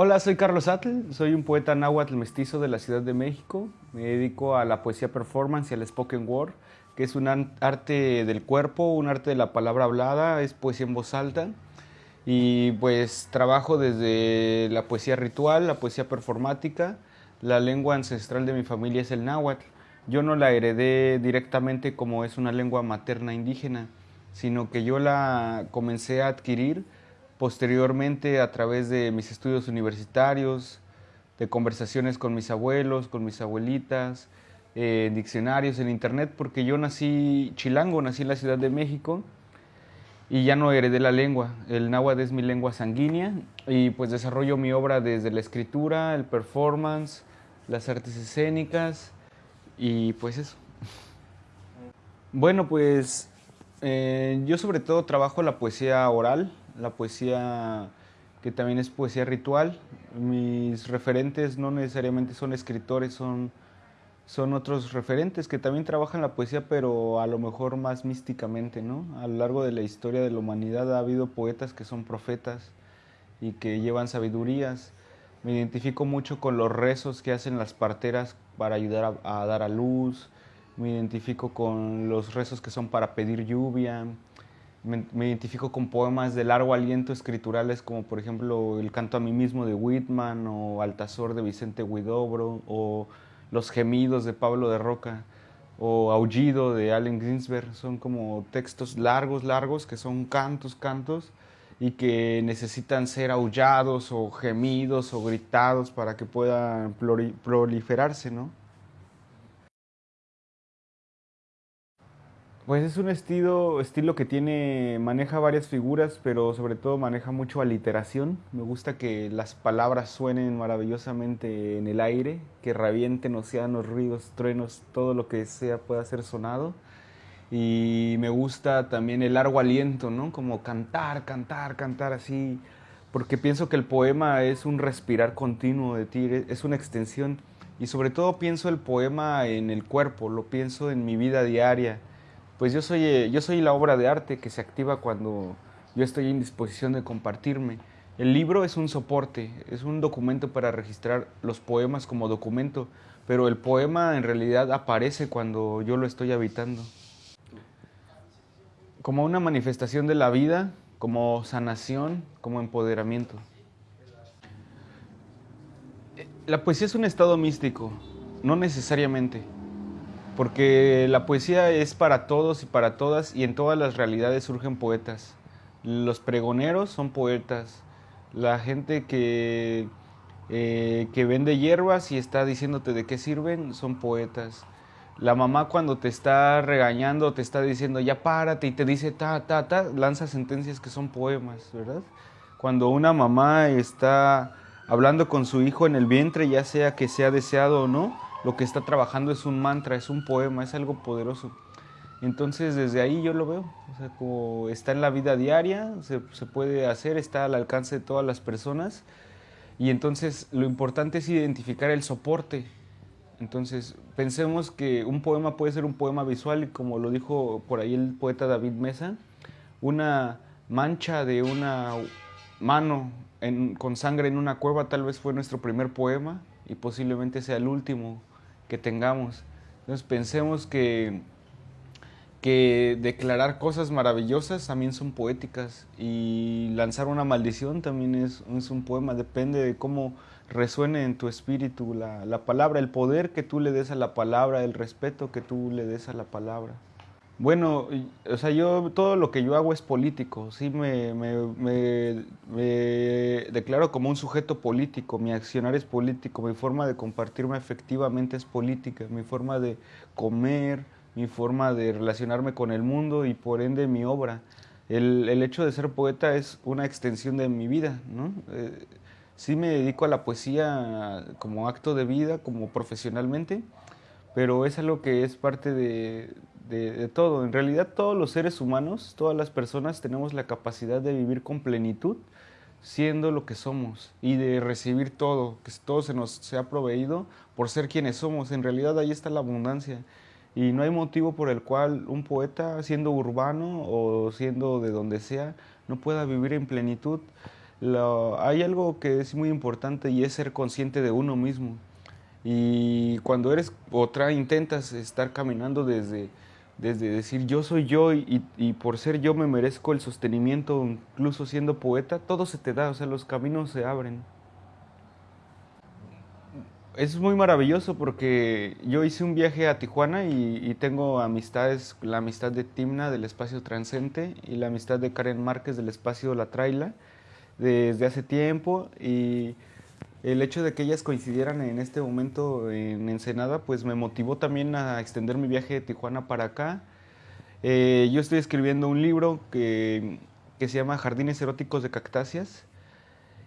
Hola, soy Carlos Atl, soy un poeta náhuatl mestizo de la Ciudad de México. Me dedico a la poesía performance y al spoken word, que es un arte del cuerpo, un arte de la palabra hablada, es poesía en voz alta. Y pues trabajo desde la poesía ritual, la poesía performática. La lengua ancestral de mi familia es el náhuatl. Yo no la heredé directamente como es una lengua materna indígena, sino que yo la comencé a adquirir Posteriormente, a través de mis estudios universitarios, de conversaciones con mis abuelos, con mis abuelitas, en diccionarios, en internet, porque yo nací chilango, nací en la Ciudad de México y ya no heredé la lengua. El náhuatl es mi lengua sanguínea y pues desarrollo mi obra desde la escritura, el performance, las artes escénicas y pues eso. Bueno, pues eh, yo sobre todo trabajo la poesía oral, la poesía que también es poesía ritual. Mis referentes no necesariamente son escritores, son, son otros referentes que también trabajan la poesía, pero a lo mejor más místicamente, ¿no? A lo largo de la historia de la humanidad ha habido poetas que son profetas y que llevan sabidurías. Me identifico mucho con los rezos que hacen las parteras para ayudar a dar a luz. Me identifico con los rezos que son para pedir lluvia me, identifico con poemas de largo aliento escriturales como por ejemplo El canto a mí mismo de Whitman o Altazor de Vicente Huidobro o Los gemidos de Pablo de Roca o Aullido de Allen Ginsberg. Son como textos largos, largos que son cantos, cantos y que necesitan ser aullados o gemidos o gritados para que puedan proliferarse, ¿no? Pues es un estilo, estilo que tiene, maneja varias figuras, pero sobre todo maneja mucho aliteración. Me gusta que las palabras suenen maravillosamente en el aire, que revienten océanos, ríos, truenos, todo lo que sea pueda ser sonado. Y me gusta también el largo aliento, ¿no? Como cantar, cantar, cantar así, porque pienso que el poema es un respirar continuo de ti, es una extensión. Y sobre todo pienso el poema en el cuerpo, lo pienso en mi vida diaria pues yo soy, eh, yo soy la obra de arte que se activa cuando yo estoy en disposición de compartirme. El libro es un soporte, es un documento para registrar los poemas como documento, pero el poema en realidad aparece cuando yo lo estoy habitando. Como una manifestación de la vida, como sanación, como empoderamiento. La poesía es un estado místico, no necesariamente porque la poesía es para todos y para todas y en todas las realidades surgen poetas. Los pregoneros son poetas, la gente que, eh, que vende hierbas y está diciéndote de qué sirven son poetas. La mamá cuando te está regañando, te está diciendo ya párate y te dice ta, ta, ta, lanza sentencias que son poemas, ¿verdad? Cuando una mamá está hablando con su hijo en el vientre, ya sea que sea deseado o no, lo que está trabajando es un mantra, es un poema, es algo poderoso. Entonces desde ahí yo lo veo, o sea, como está en la vida diaria, se, puede hacer, está al alcance de todas las personas y entonces lo importante es identificar el soporte. Entonces pensemos que un poema puede ser un poema visual y como lo dijo por ahí el poeta David Mesa, una mancha de una mano con sangre en una cueva tal vez fue nuestro primer poema y posiblemente sea el último que tengamos. Entonces pensemos que, que declarar cosas maravillosas también son poéticas y lanzar una maldición también es, es un poema, depende de cómo resuene en tu espíritu la, la palabra, el poder que tú le des a la palabra, el respeto que tú le des a la palabra. Bueno, o sea, yo todo lo que yo hago es político, sí me, declaro como un sujeto político, mi accionar es político, mi forma de compartirme efectivamente es política, mi forma de comer, mi forma de relacionarme con el mundo y por ende mi obra. El, el hecho de ser poeta es una extensión de mi vida, ¿no? Eh, sí me dedico a la poesía como acto de vida, como profesionalmente, pero es algo que es parte de, de, todo. En realidad todos los seres humanos, todas las personas tenemos la capacidad de vivir con plenitud siendo lo que somos y de recibir todo, que todo se nos sea proveído por ser quienes somos. En realidad ahí está la abundancia y no hay motivo por el cual un poeta, siendo urbano o siendo de donde sea, no pueda vivir en plenitud. hay algo que es muy importante y es ser consciente de uno mismo. Y cuando eres otra, intentas estar caminando desde, desde decir yo soy yo y, por ser yo me merezco el sostenimiento, incluso siendo poeta, todo se te da, o sea, los caminos se abren. Es muy maravilloso porque yo hice un viaje a Tijuana y, tengo amistades, la amistad de Timna del espacio Transcente y la amistad de Karen Márquez del espacio La Traila desde hace tiempo y el hecho de que ellas coincidieran en este momento en Ensenada pues me motivó también a extender mi viaje de Tijuana para acá. Eh, yo estoy escribiendo un libro que, que se llama Jardines Eróticos de Cactáceas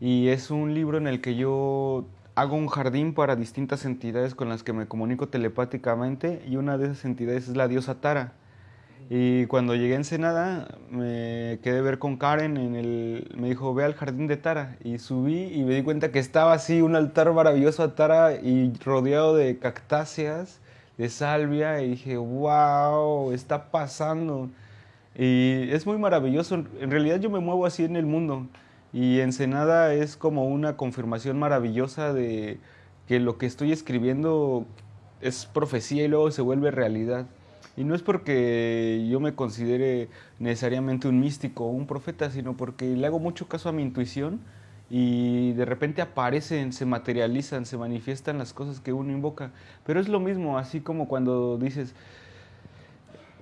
y es un libro en el que yo hago un jardín para distintas entidades con las que me comunico telepáticamente y una de esas entidades es la diosa Tara. Y cuando llegué a Ensenada me quedé ver con Karen, en el, me dijo ve al jardín de Tara y subí y me di cuenta que estaba así un altar maravilloso a Tara y rodeado de cactáceas, de salvia y dije wow, está pasando. Y es muy maravilloso, en realidad yo me muevo así en el mundo. Y Ensenada es como una confirmación maravillosa de que lo que estoy escribiendo es profecía y luego se vuelve realidad. Y no es porque yo me considere necesariamente un místico o un profeta, sino porque le hago mucho caso a mi intuición y de repente aparecen, se materializan, se manifiestan las cosas que uno invoca. Pero es lo mismo, así como cuando dices,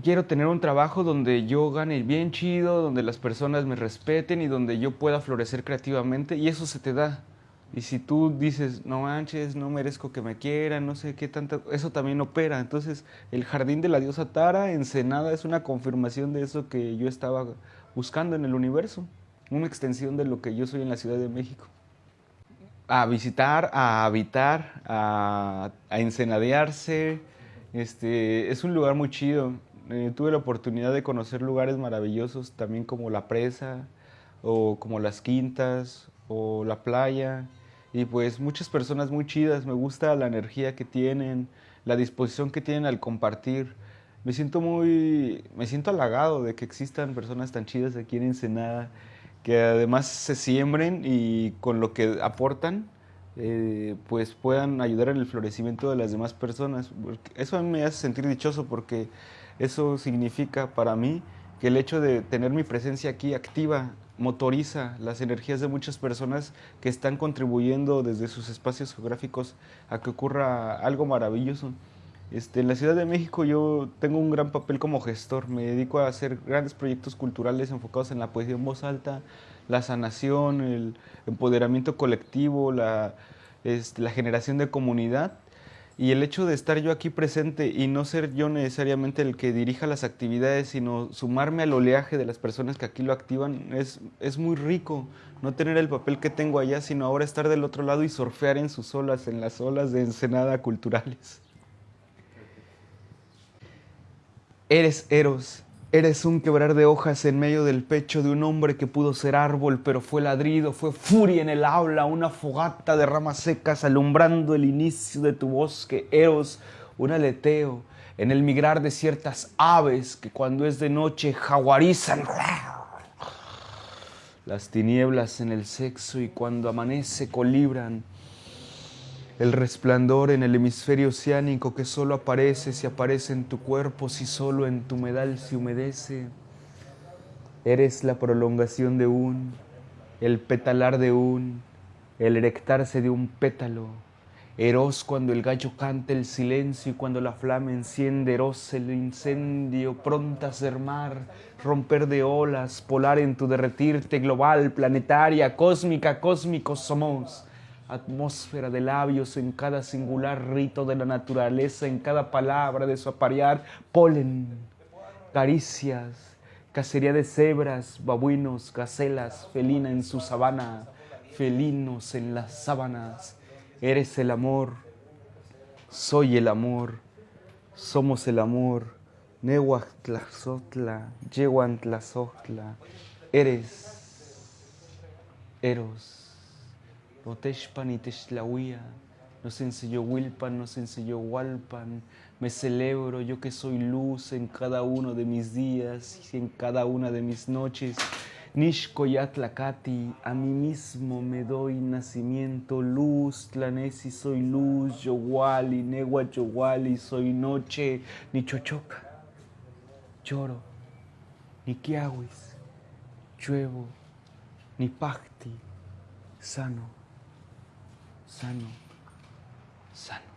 quiero tener un trabajo donde yo gane bien chido, donde las personas me respeten y donde yo pueda florecer creativamente y eso se te da. Y si tú dices, no manches, no merezco que me quieran, no sé qué tanto, eso también opera. Entonces, el jardín de la diosa Tara, Ensenada, es una confirmación de eso que yo estaba buscando en el universo, una extensión de lo que yo soy en la Ciudad de México. A visitar, a habitar, a, a ensenadearse, este, es un lugar muy chido. Eh, tuve la oportunidad de conocer lugares maravillosos, también como la presa, o como las quintas, o la playa, y pues muchas personas muy chidas, me gusta la energía que tienen, la disposición que tienen al compartir. Me siento muy, me siento halagado de que existan personas tan chidas aquí en Ensenada, que además se siembren y con lo que aportan, eh, pues puedan ayudar en el florecimiento de las demás personas. Eso a mí me hace sentir dichoso porque eso significa para mí que el hecho de tener mi presencia aquí activa motoriza las energías de muchas personas que están contribuyendo desde sus espacios geográficos a que ocurra algo maravilloso. Este, en la Ciudad de México yo tengo un gran papel como gestor, me dedico a hacer grandes proyectos culturales enfocados en la poesía en voz alta, la sanación, el empoderamiento colectivo, la, este, la generación de comunidad y el hecho de estar yo aquí presente y no ser yo necesariamente el que dirija las actividades, sino sumarme al oleaje de las personas que aquí lo activan, es, es muy rico. No tener el papel que tengo allá, sino ahora estar del otro lado y surfear en sus olas, en las olas de Ensenada culturales. Eres Eros, Eres un quebrar de hojas en medio del pecho de un hombre que pudo ser árbol, pero fue ladrido, fue furia en el aula, una fogata de ramas secas alumbrando el inicio de tu bosque, Eros, un aleteo en el migrar de ciertas aves que cuando es de noche jaguarizan las tinieblas en el sexo y cuando amanece colibran el resplandor en el hemisferio oceánico que solo aparece si aparece en tu cuerpo, si solo en tu medal se humedece. Eres la prolongación de un, el petalar de un, el erectarse de un pétalo. Eros cuando el gallo canta el silencio y cuando la flama enciende, eros el incendio, pronta a ser mar, romper de olas, polar en tu derretirte, global, planetaria, cósmica, cósmicos somos atmósfera de labios en cada singular rito de la naturaleza, en cada palabra de su aparear, polen, caricias, cacería de cebras, babuinos, gacelas, felina en su sabana, felinos en las sábanas. Eres el amor, soy el amor, somos el amor. Nehuatlazotla, Yehuantlazotla, eres, eros. Roteshpan y Teshlahuía, nos enseñó Wilpan, nos enseñó Walpan, me celebro yo que soy luz en cada uno de mis días y en cada una de mis noches. Nishkoyatlacati, a mí mismo me doy nacimiento, luz, tlanesi soy luz, yowali, negua yowali, soy noche, ni chochoca, lloro, ni kiawis, lluevo, ni pacti, sano, sano, sano.